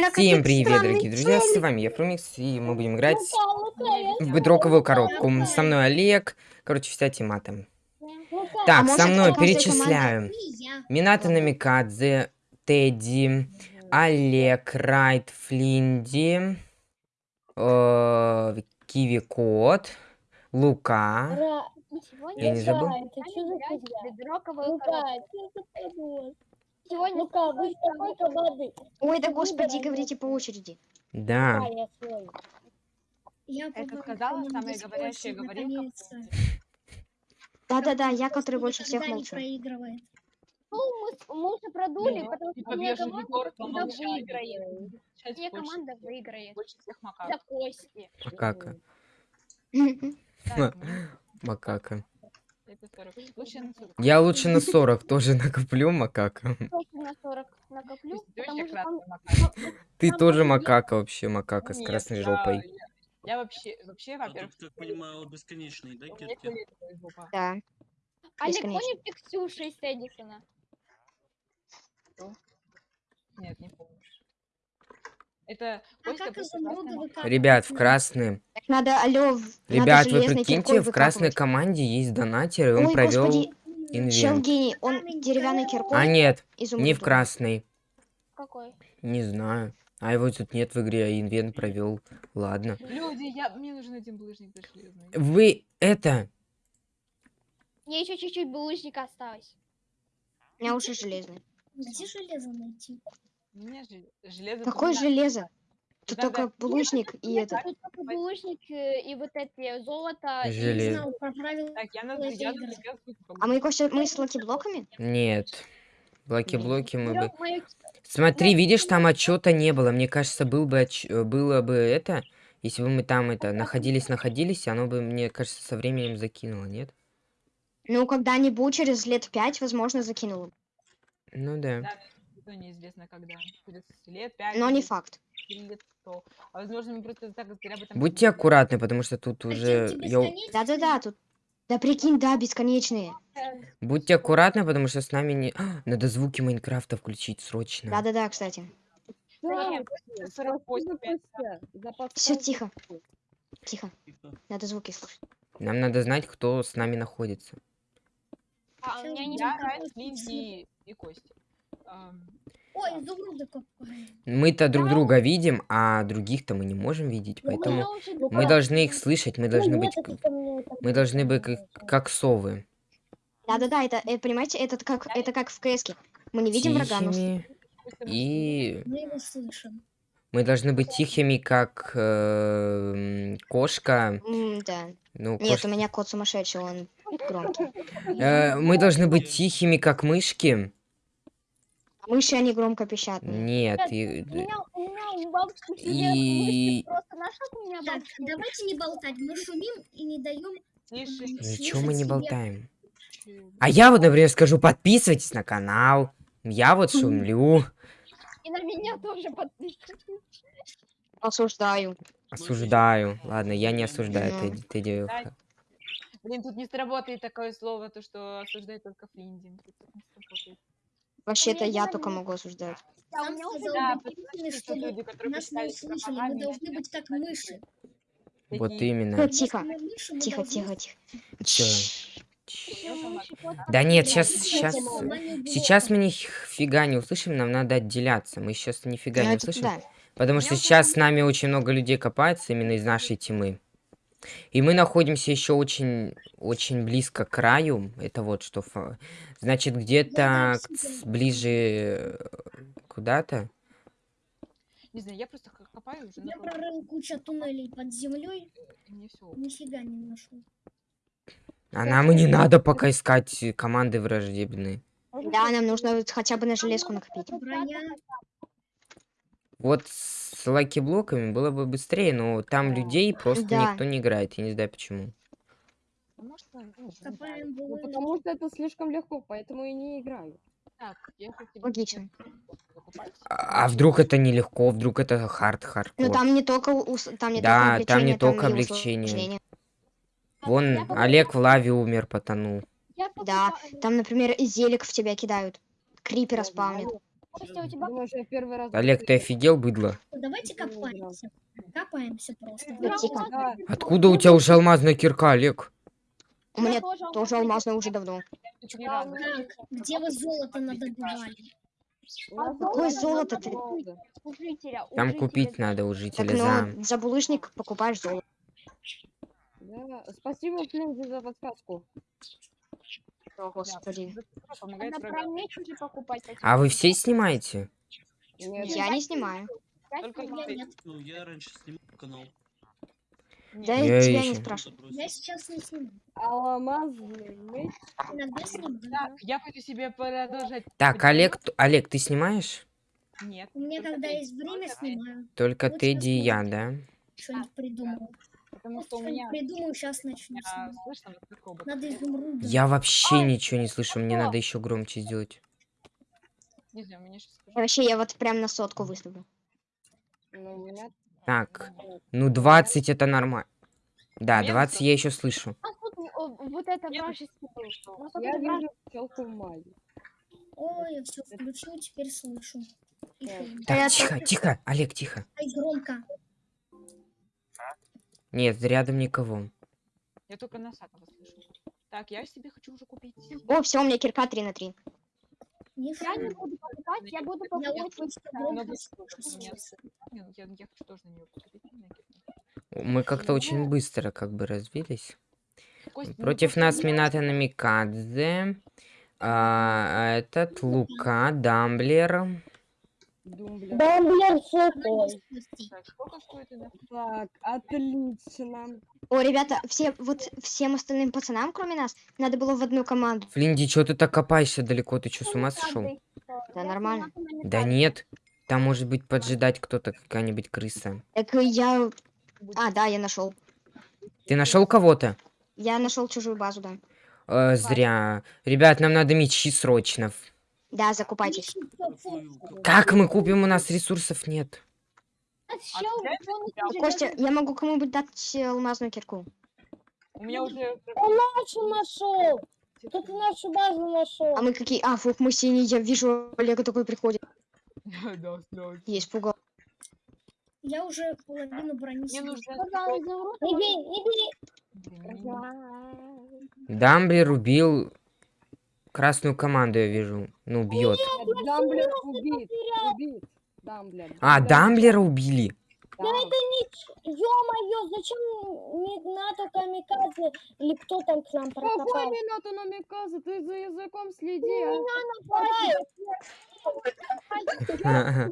Всем привет, дорогие друзья, с вами я, Фрумикс, и мы будем играть в бедроковую коробку. Со мной Олег, короче, вся тема там. А Так, может, со мной я. Минато Намикадзе, Тедди, Олег, Райт, Флинди, э, Киви Кот, Лука. Я не забыл? Что за что? Сегодня Лука, вы столько воды. Ой, да господи, говорите по очереди. Да. Да, я подумала, сказала самая говорящая говорилка. Да-да-да, я, который больше всех молчу. Ну, мы, мы уже продули, Ну, потому что типа моя бежит команда всегда выиграет. Больше- команда выиграет. Больше всех За макак. кости. Макака. Ну, Макака. Я лучше на 40 тоже накоплю макака. Тоже на 40 накоплю, Пусть ты тоже макака вообще, макака с красной жопой. Я, вообще, вообще, А во-первых, как понимаю, бесконечные, да, кирки? Да. Олег, Бесконечно. помнишь ты Ксюша из Эдисона? Нет, не помнишь. Это А макак. выкапывать Ребят, в красные. Так надо, алло, в- надо Ребят, вы прикиньте, в красной команде есть донатер, и он Ой, провел господи, чел инвент. гений, он деревянной киркой А нет, изумруд не в красной. Какой? Не знаю. А его тут нет в игре, а инвент провел. Ладно. Люди, я, мне нужен один булыжник да железный. Вы это. Мне еще чуть-чуть булыжника осталось. У меня уже железный. Где железо найти? У меня же железо... Какое железо? Тут Да-да. только булыжник и это. тут только булыжник э, и вот эти золото. и- знал про правила. Так, я на я на тебя А мы, Костя, мы с lucky блоками? Нет. Блоки-блоки мы бы... Берём мою- Смотри, видишь, там отчета не было. Мне кажется, был бы отч- э, было бы это, если бы мы там это находились, находились, оно бы, мне кажется, со временем закинуло, нет? Ну, когда-нибудь, через лет пять, возможно, закинула. Ну да. Да, неизвестно когда. Через лет пять. Но не факт. Сто. А возможно, мы просто так зря об этом Будьте аккуратны, потому что тут уже... Да-да-да, тут... Да прикинь, да, бесконечные. Будьте аккуратны, потому что с нами не... А, надо звуки Майнкрафта включить срочно. Да-да-да, кстати. Нет, 48, пять. Все, тихо. Тихо. Надо звуки слушать. Нам надо знать, кто с нами находится. А, у меня не Я. Линди и Костя. Ой, изумруды копаем. Мы-то друг друга видим, а других-то мы не можем видеть, поэтому мы должны их слышать, мы должны быть... Мы должны быть как, как совы. Да-да-да, это, э, понимаете, это как, это как в КСке. Мы не видим врага, но... И Мы его слышим. мы должны быть тихими, как э, кошка. М, да. Ну, Нет, у меня кот сумасшедший, он громкий. Э, мы должны быть тихими, как мышки. Мыши, они громко пищат. Нет, и, И- давайте не болтать. Мы шумим и не даем... Ничего мы не болтаем. А я вот, например, скажу, подписывайтесь на канал. Я вот шумлю, И на меня тоже подписывайтесь. Осуждаю. осуждаю. Ладно, я не осуждаю. Тедди. Тедди. Да. Блин, тут не сработает такое слово, то, что осуждает только Флинди. Вообще-то я только могу осуждать. А у меня уже Да, потому что люди, которые нас не услышали. Мы должны быть как мыши. Вот именно. Ну, тихо. Тихо, тихо, тихо. Да нет, сейчас, сейчас, сейчас мы нифига не услышим, нам надо отделяться. Мы сейчас нифига Ну, не услышим, да. потому что сейчас с нами очень много людей копается именно из нашей тьмы. И мы находимся еще очень, очень близко к краю. Это вот что. фа- Значит, где-то ближе куда-то. Не знаю, я просто копаю уже. Я прорыл кучу туннелей под землей, Мне все. нифига не нашел. А нам и не надо пока искать команды враждебные. Да, нам нужно хотя бы на железку накопить. Броня. Вот с lucky блоками было бы быстрее, но там людей просто Да. никто не играет. Я не знаю почему. Может, ну, не Копаем Ну, потому что это слишком легко, поэтому и не играю. Так, я хочу Логично. А а вдруг это нелегко, вдруг это хард хардкор. Ну там не только ус- там не Да, только там не только и облегчение. Вон Я Олег в лаве умер, потонул. Да, там, например, зелик в тебя кидают. Крипера спавнят. Костя, у тебя Думаешь, я первый раз... Олег, ты офигел, быдло? Давайте не играл. копаемся. Копаемся просто. Ну. Да, Откуда у тебя уже алмазная кирка, Олег? У меня тоже тоже алмазная уже давно. Как? Где вы золото надобывали? Какое золото ты? Там купить надо у Так, жителя ну, за... за булыжник покупаешь золото. Да. Спасибо, Флинзи, за подсказку. О, господи. Помогает врагам. покупать. А вы все снимаете? Нет, Я не снимаю. Я Только снимаю. Я нет. Ну, я раньше снимал канал. Да я Я тебя не спрашиваю. Я сейчас не сниму. алмазный меч. Иногда сниму. Так, я хочу себе продолжать. Так. Олег, Олег, ты снимаешь? Нет. У меня когда есть время, снимаю. Только Тедди и я, да? Что-нибудь придумаю. Потому что у меня придумаю, сейчас начну а, слышно оба. Надо изумруда. Я вообще ничего не слышу, мне надо еще громче сделать. Не знаю, мне сейчас. Вообще, я вот прям на сотку выставлю. Ну. Так, ну 20 это нормально. Да, Место. 20 я еще слышу. А тут о, вот это вражеский был. У нас вот Я вижу пчелку в мае. Ой, я все включил, теперь слышу. Так. Так, тихо, тихо, Олег, тихо. Ай, громко. Нет, рядом никого. Я только Носатого слышу. Так, я себе хочу уже купить. О, все, у меня кирка 3 на 3. Не Я не буду покупать, я буду покупать. ну Я я хочу тоже на нее купить. на. Мы как-то очень быстро как бы развились. Кость, ну, Против нас Минато Намикадзе. а, этот Лука, Дамблер. Думблер. Дамблер шестой. Так, сколько стоит это? Так, отлично. О, ребята, все, вот всем остальным пацанам, кроме нас, надо было в одну команду. Флинди, что ты так копаешься далеко? Ты что, с ума сошел? Да нормально. Да нет. Там может быть поджидать кто-то, какая-нибудь крыса. Так я... А, да, я нашел. Ты нашел кого-то? Я нашел чужую базу, да. Э, зря. Ребят, нам надо мечи срочно. Да, закупайтесь. Как мы купим? У нас ресурсов нет. А уже Костя, я могу кому-нибудь дать э, алмазную кирку. У меня уже... Он нашу нашел. Тут нашу базу нашел. А мы какие... А, фух, мы синие, я вижу, Олега такой приходит. Я испугал. Я уже половину брони Мне нужно... Не бей, не не- Дамблер убил красную команду, я вижу. Ну, бьет. Дамблер убит. Убит. Дамблер. А, Дамблера убили. Да. Ё-моё, зачем не НАТО камикадзе или кто там к нам Какой прокопал? Минато Намиказа? Ты за языком следи, а.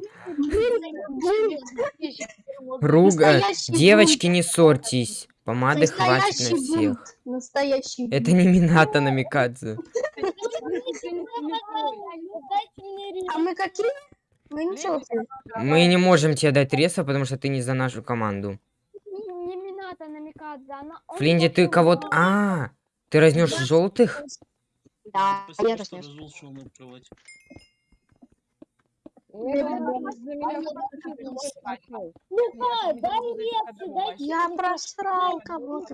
Руга. Девочки, не ссорьтесь. Помады хватит на всех. Настоящий. Это не Минато Намикадзе. А мы какие? Мы ничего Мы не можем тебе дать реса, потому что ты не за нашу команду. Флинди, ты кого-то... А, ты разнешь желтых? Да, я разнес. Мне просрал кого-то.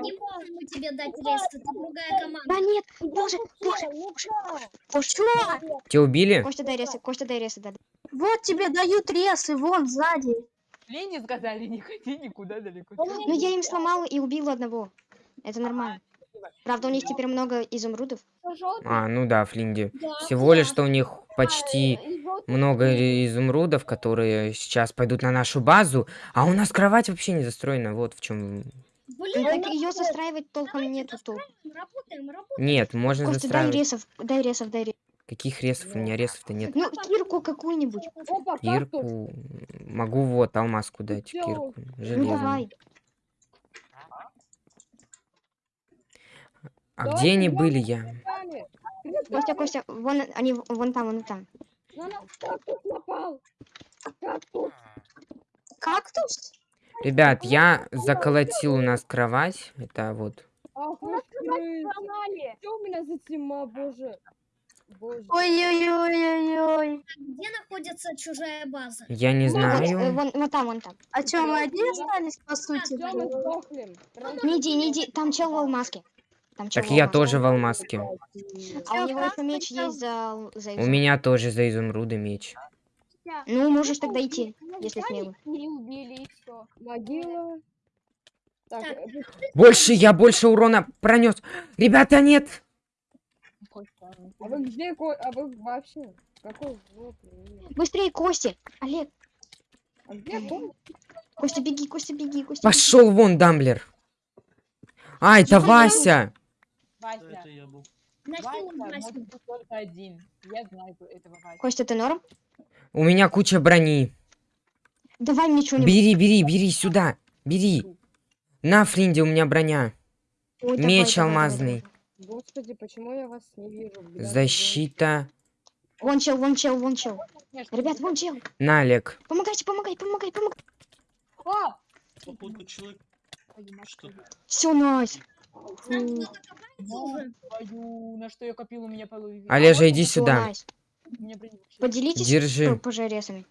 Не можем мы тебе дать рейс, это другая команда. Да нет, боже, боже, Ну-ка. боже. Тебя убили? Костя, дай ресы, Костя, дай ресы, да. Вот тебе дают ресы, вон сзади. Лене сказали, не ходи никуда далеко. Ну я им сломала и убила одного. Это нормально. Правда, у них теперь много изумрудов. А, ну да, Флинди. Да, Всего лишь, да. что у них почти а, жёлтый много изумрудов, которые сейчас пойдут на нашу базу, а у нас кровать вообще не застроена. Вот в чем. Блин, Так ее застраивать толком нету тут. работаем, работаем. Нет, можно Костя, дай застраивать. ресов, дай ресов, дай ресов. Каких ресов? У меня ресов-то нет. Ну, кирку какую-нибудь. Кирку. Могу вот алмазку дать. Чё? Кирку. Ну Железную. давай. А где они были я? Костя, Костя, вон они, вон там, вон там. На нас кактус напал. Кактус. Кактус? Ребят, я заколотил у нас кровать. Это вот. Ах, сломали. Что у меня за тьма, боже? Ой-ой-ой-ой-ой. Где находится чужая база? Я не Вот, э, знаю. вон, вон там, вон там. А чё, мы одни остались, по сути? Сдохнем. Не иди, не иди, там чел в алмазке. Там Так я тоже в алмазке. А у него еще меч есть за, за У меня тоже за изумруды меч. Ну, можешь тогда идти, если все. Могила. Так, э, Больше, я больше урона пронес. Ребята, нет! а вы где, Ко- а вы вообще? Какой? Быстрее, Кости! Олег, А где Ко- Костя, беги, Костя, беги, Костя. Пошел вон, Дамблер. А, это Тихо, я- Вася. Это я был. Нахил Вася Васю. может быть только один. Я знаю этого Вася. Костя, ты норм? У меня куча брони. Давай мне что-нибудь. Бери, бери, бери сюда. Бери. На, Флинде, у меня броня. Ой, Меч давай, алмазный. давай. Господи, почему я вас не вижу? грязном Защита. Вон чел, вон чел, вон чел. Ребят, вон чел. На, Олег. Помогайте, помогай, помогай, помогай. А! Походу человек что Все, найс. Твою, на что я копил, у меня половина. Олежа, иди сюда. Поделитесь Держи. п- пожаресами.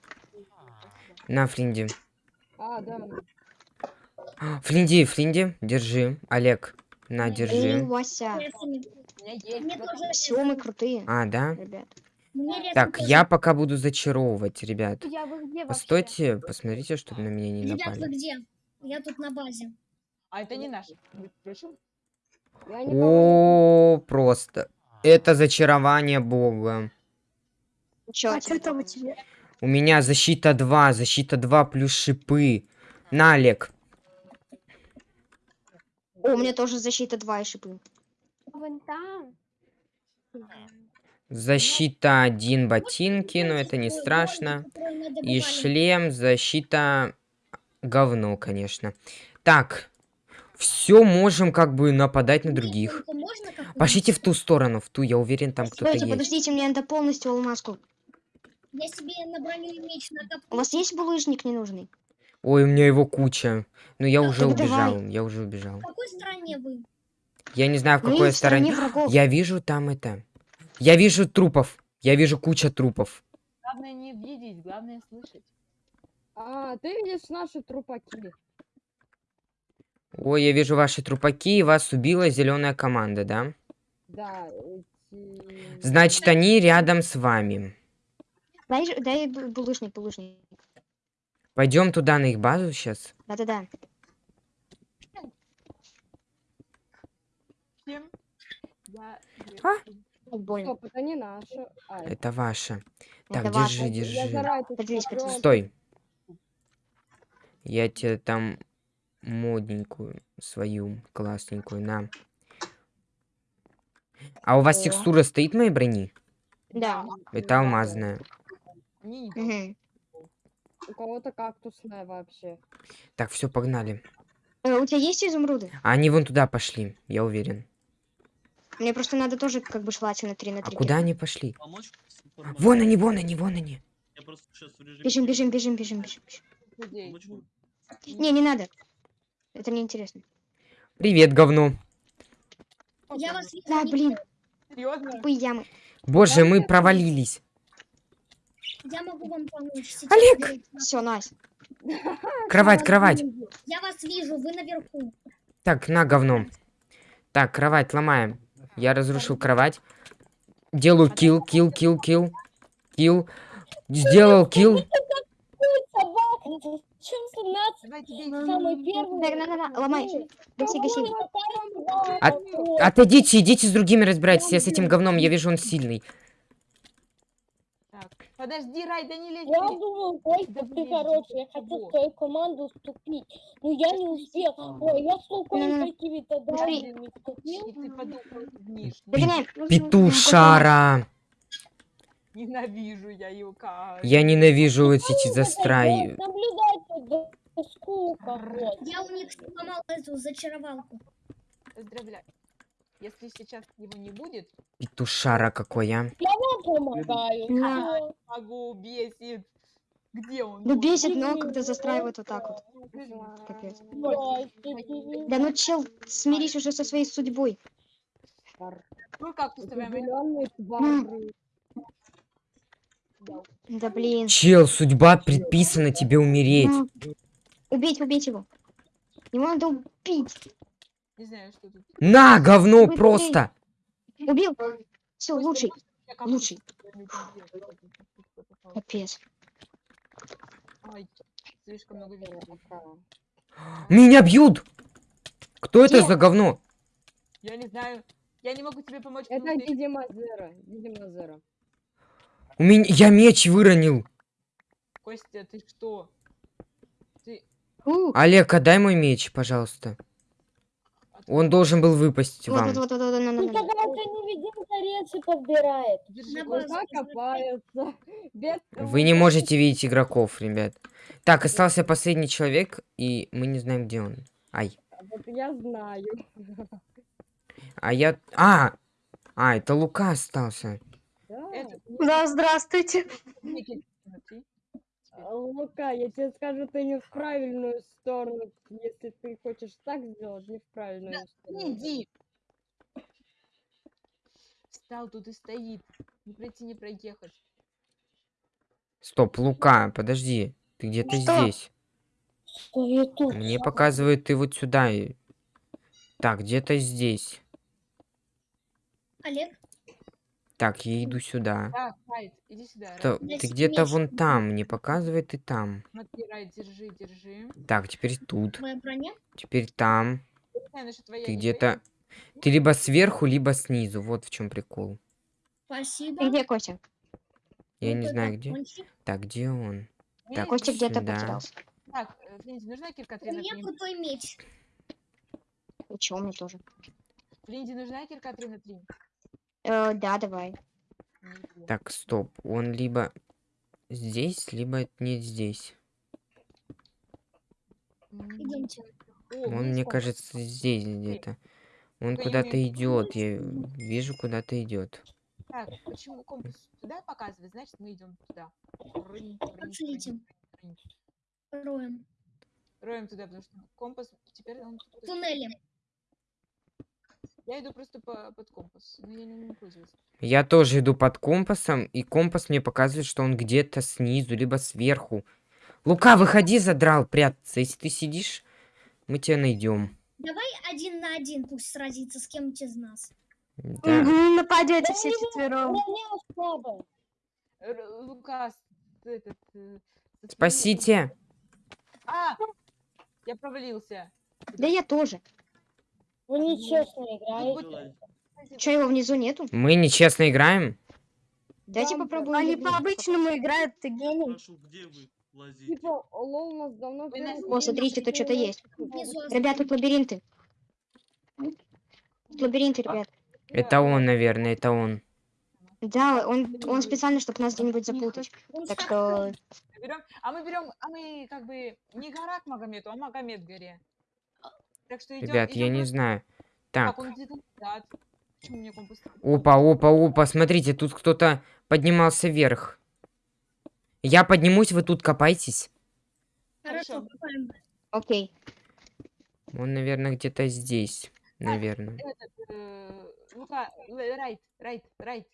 На, Флинди. А, да. Флинди, Флинди, держи. Олег, на, Эй, держи. Вася. Вот тоже Все, мы крутые, А, да? ребят. Так, я пока буду зачаровывать, ребят. Постойте, посмотрите, чтобы на меня не Ребят, вы напали. где? Я тут на базе. А это не наш. Вы слышал? Я никого О, просто. Это зачарование бога. Чё, А что там у тебя? У меня защита 2, защита 2 плюс шипы. На, Олег. О, у меня тоже защита 2 и шипы. Вон там. Защита 1 ботинки, но это не страшно. И шлем, защита говно, конечно. Так, все можем как бы нападать на других. Пошлите в ту сторону, в ту, я уверен, там кто-то Стойте, есть. подождите, мне надо полностью алмазку. Я себе на меч накоплю. У вас есть булыжник ненужный? Ой, у меня его куча. Но я уже так давай. убежал, я уже убежал. В какой стране вы? Я не знаю, в какой стороне. врагов. Я вижу там это. Я вижу трупов. Я вижу куча трупов. Главное не видеть, главное слышать. А, ты видишь наши трупаки. Ой, я вижу ваши трупаки, и вас убила зеленая команда, да? Да. Значит, они рядом с вами. Дай, дай бу- булыжник, булыжник. Пойдем туда на их базу сейчас. Да-да-да. А? Больно. Стоп, это не наши. А, это- ваша. Так, Это ваше. держи, Я держи. Стой. Я тебе там модненькую свою классненькую на. А у вас О. текстура стоит моей брони? Да. Это алмазная. Не, Мгм. У кого-то кактусная вообще. Так, все, погнали. Э, у тебя есть изумруды? А они вон туда пошли, я уверен. Мне просто надо тоже как бы желательно 3 на А 3. куда они пошли? Вон они, вон они, вон они. Я просто сейчас в режиме... Бежим, бежим, бежим, бежим, бежим. бежим. Не, не надо. Это неинтересно. Привет, говно. Я вас вижу. Да, блин, Серьезно? тупые ямы. Боже, мы провалились. Я могу вам помочь. Сейчас Олег! Все, Настя. Кровать, кровать. Я вас вижу, вы наверху. Так, на говно. Так, кровать ломаем. Я разрушил кровать. Делаю килл, килл, килл, килл. Килл. Сделал килл. 17 Давайте бейте. самый первый? Так, на, на, на, ломай. Гаси, гаси. От- Отойдите, идите с другими разбирайтесь. Я с этим говном, я вижу, он сильный. Так, подожди, Рай, да не лезь. Я ты. думал, Костя, Да ты хороший, я хотел в твою команду вступить. Но я не успел. Ой, я с луком Не-не-не. какими-то данными вступил. ну. Петушара. Ненавижу я его как. Я ненавижу вот эти застрай. Наблюдать да, скука. Я у них сломал эту зачаровалку. Поздравляю. Если сейчас его не будет, Петушара какой, а. Я вам помогаю. Всё. могу бесит. Где он? Ну бесит, но когда застраивают вот так вот. Капец. Да ну чел, смирись уже со своей судьбой. Ну как ты Определенные твари. Да блин. Чел, судьба предписана тебе умереть. Ну, Убейте, убейте его. Его надо убить. Не знаю, что тут. На, говно Быстрей. просто! Убил. Все, лучший. Лучший. Капец. Слишком много. Меня бьют! Кто это Где? за говно? Я не знаю. Я не могу тебе помочь. Это видимо Зера. Видимо Зера. У меня... Я меч выронил. Костя, ты что? Ты... Олег, отдай мой меч, пожалуйста. Он должен был выпасть Вот, вам. вот, вот, вот, вот, на, на, на. какая-то невидимка рельсы подбирает. Держи, На Костя. базу. Куда копаются? Без Вы не можете видеть игроков, ребят. Так, остался последний человек, и мы не знаем, где он. Ай. Вот я знаю. А я... А! А, это Лука остался. Да. Это, Да, здравствуйте. А, Лука, я тебе скажу, ты не в правильную сторону. Если ты хочешь так сделать, не в правильную сторону. Иди. Встал тут и стоит. Не пройти, не проехать. Стоп, Лука, подожди. Ты где-то Что? здесь. Стоит тут. Мне показывает, ты вот сюда. Так, где-то здесь. Олег, Так, я иду сюда. Так, Райт, иди сюда. Райт. То- Я ты где-то меч вон там, мне показывает и там. Смотри, Райт, держи, держи. Так, теперь тут. твоя броня? Теперь там. Не знаю, Ты не где-то... Ты либо сверху, либо снизу. Вот в чем прикол. Спасибо. Ты где, Костя? Я Вот не знаю, где. пончик. Так, где он? твоя. Так, Костя где-то потерялся. Так, э, Флинди, нужна кирка У 3 на меня 3? крутой меч. И чё, мне тоже. Флинди, нужна кирка 3 на 3? Э, да, давай. Так, стоп. Он либо здесь, либо не здесь. Идемте. Он, мне кажется, здесь где-то. Он куда-то идет. Я вижу, куда-то идет. Так, почему компас туда показывает, значит мы идем туда. Рынь. Роем. Роем туда, потому что компас теперь он... Туннели. Я иду просто по, под компас, но я не умею пользоваться. Я тоже иду под компасом, и компас мне показывает, что он где-то снизу, либо сверху. Лука, выходи, задрал прятаться. Если ты сидишь, мы тебя найдем. Давай один на один пусть сразится с кем-нибудь из нас. Да. Мгм, Нападете все четвером. Ты этот... э, Спасите! А! Я провалился. Да я тоже. Вы нечестно играете. будет- Че, его внизу нету? Мы нечестно играем? Дайте Да, попробую. Они по-обычному играют, ты гений. Прошу, где вы? Типа, лол у нас давно... О, смотрите, тут что-то есть. Внизу Ребят, тут лабиринты. Тут лабиринты, ребят. Это он, наверное, это он. Да, он, он специально, чтобы нас где-нибудь запутать. Он Так что а мы берем, а мы как бы не гора к Магомету, а Магомед горе. Так что идем. Ребят, я не знаю. Так, Так. Опа, опа, опа, смотрите, тут кто-то поднимался вверх. Я поднимусь, вы тут копайтесь. Хорошо, копаем. окей. Он, наверное, где-то здесь. Наверное. Этот, э, Лука, л- райт, райт, райт.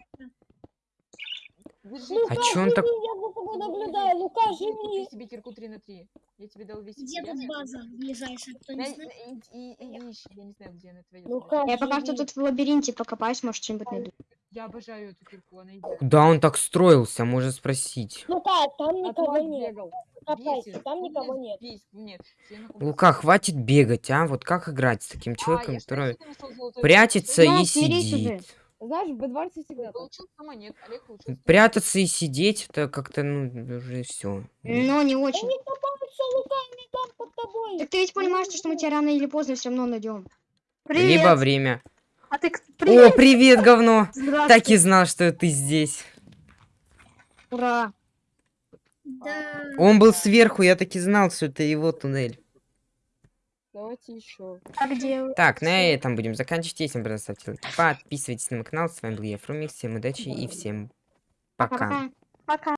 Держи, А чё он так... Я за тобой наблюдаю. Лука, Купи живи. себе кирку 3 на 3. Я тебе дал весь Где тут база ближайшая, кто не знает? И, и, и ищи, я не знаю, где она твоя. Лука, Я пока что тут в лабиринте покопаюсь, может что-нибудь найду. Я обожаю эту кирку, она идет. Куда он так строился, можно спросить. Лука, там От никого нет. Копайся, там никого нет. Лука, хватит бегать, а? Вот как играть с таким А, человеком, что, который прячется Ну, и сидит? Знаешь, в Бедварсе всегда так. Получил 100 монет, Олег получил 100 Прятаться и сидеть, это как-то, ну, уже все. Но не очень. Они копаются, Лука, они там под тобой. Так ты ведь понимаешь, что мы тебя рано или поздно все равно найдем. Привет. Либо время. А ты к- О, привет. привет, говно! Так и знал, что ты здесь. Ура! Да. Он был сверху, я так и знал, что это его туннель. Давайте еще. А где? Так, на этом будем заканчивать. Если вам понравилось, ставьте лайк. Подписывайтесь на мой канал. С вами был я, Фрумик. Всем удачи и всем пока. Пока-пока. Пока.